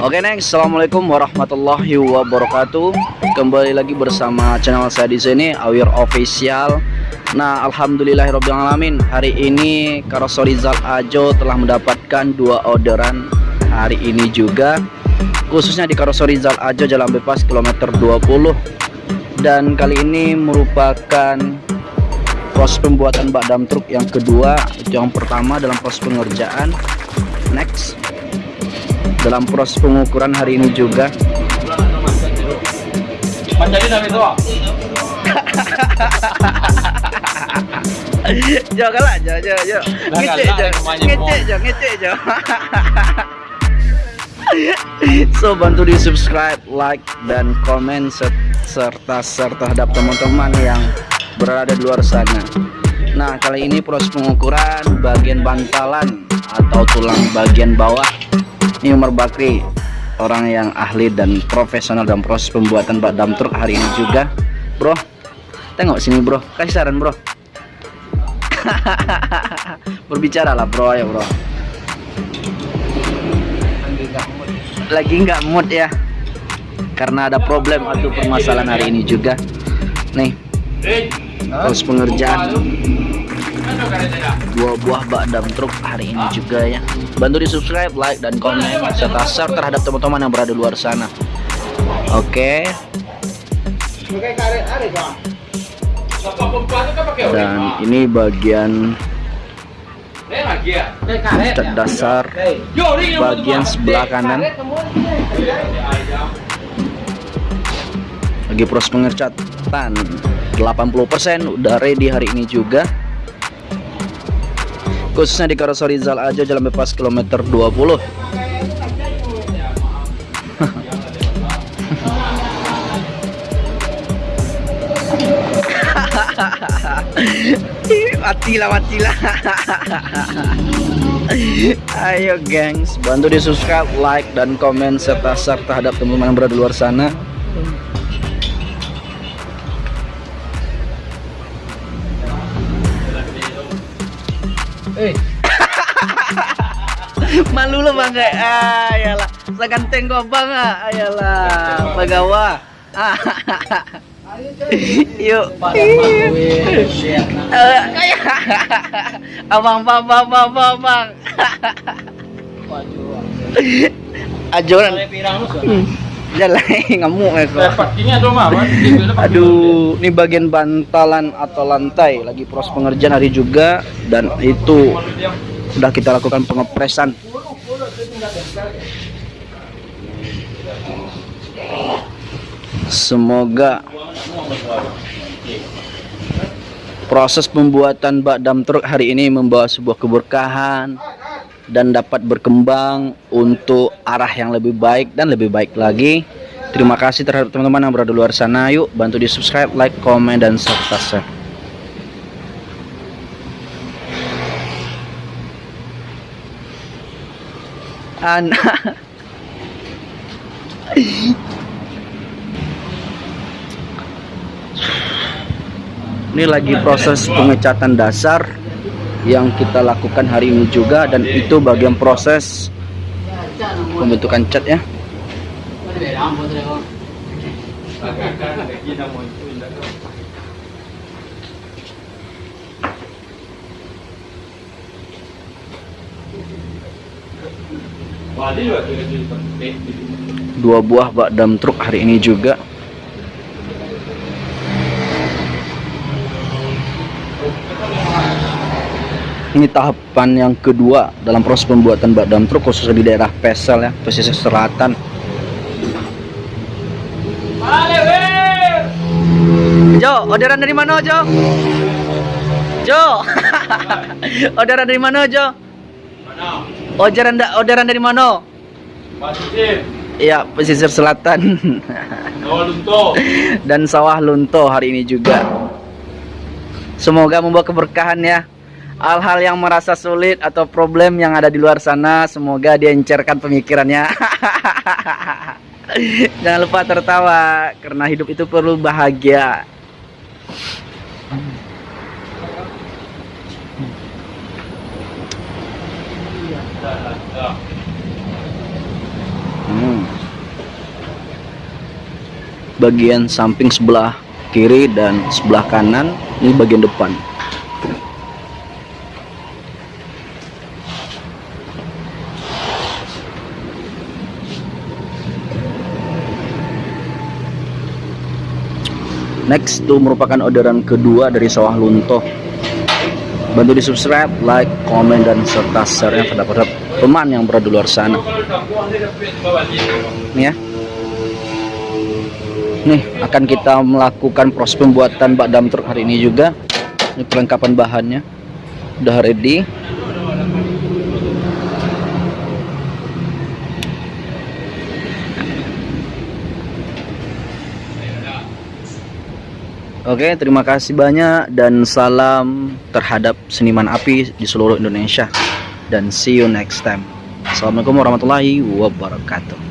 Oke next, assalamualaikum warahmatullahi wabarakatuh. Kembali lagi bersama channel saya di sini Awir Official. Nah, alhamdulillahirobbilalamin. Hari ini Karosorizal Ajo telah mendapatkan dua orderan hari ini juga, khususnya di Karosorizal Ajo Jalan Bebas kilometer 20. Dan kali ini merupakan proses pembuatan bak dam truk yang kedua, yang pertama dalam proses pengerjaan. Next dalam proses pengukuran hari ini juga. Ngecek ngecek ngecek. So bantu di subscribe, like, dan komen serta serta terhadap teman-teman yang berada di luar sana. Nah kali ini proses pengukuran bagian bantalan atau tulang bagian bawah ini Umar Bakri orang yang ahli dan profesional dalam proses pembuatan bak dam truk hari ini juga. Bro tengok sini bro. Kasih saran bro. Berbicara lah bro. Ya bro. Lagi nggak mood ya? Karena ada problem atau permasalahan hari ini juga. Nih proses pengerjaan dua buah bak dam truk hari ini juga ya. Bantu di subscribe like dan komen serta share terhadap teman-teman yang berada di luar sana. Oke. Dan ini bagian cat dasar. Bagian sebelah kanan. Lagi proses pengercatan. 80% udah ready hari ini juga khususnya di Karosorizal aja jalan bebas kilometer 20 matilah matilah. Ayo gengs. Bantu di subscribe like dan komen serta share terhadap teman-teman yang berada di luar sana Eh. Malu lo bang. Kayak ah ayalah seganteng gua bang ah. Ayalah pagawa ah yuk. Kayak abang bang bang bang bang bang. Ajoran jalan ngamuk ya aduh ini bagian bantalan atau lantai. Lagi proses pengerjaan hari juga dan itu sudah kita lakukan pengepresan. Semoga proses pembuatan bak dam truk hari ini membawa sebuah keberkahan dan dapat berkembang untuk arah yang lebih baik dan lebih baik lagi. Terima kasih terhadap teman-teman yang berada luar sana. Yuk bantu di subscribe like komen dan serta share anak ini lagi proses pengecatan dasar yang kita lakukan hari ini juga dan itu bagian proses pembentukan cat ya. Dua buah bak dam truk hari ini juga ini tahapan yang kedua dalam proses pembuatan bak dam truk khususnya di daerah Pesel ya pesisir selatan. Jo orderan dari mana Jo? Jo! Orderan dari mana Jo? Orderan da orderan dari mana? Iya pesisir selatan. Dan sawah lunto hari ini juga. Semoga membawa keberkahan ya hal-hal yang merasa sulit atau problem yang ada di luar sana semoga dia encerkan pemikirannya. Jangan lupa tertawa karena hidup itu perlu bahagia. Hmm. bagian samping sebelah kiri dan sebelah kanan ini bagian depan next itu merupakan orderan kedua dari sawah lunto bantu di subscribe like komen dan serta share yang terdapat teman yang berada di luar sana. Nih ya. Nih akan kita melakukan proses pembuatan bak dam truk hari ini juga. Ini perlengkapan bahannya. Udah ready Oke, terima kasih banyak dan salam terhadap seniman api di seluruh Indonesia. Dan see you next time. Assalamualaikum warahmatullahi wabarakatuh.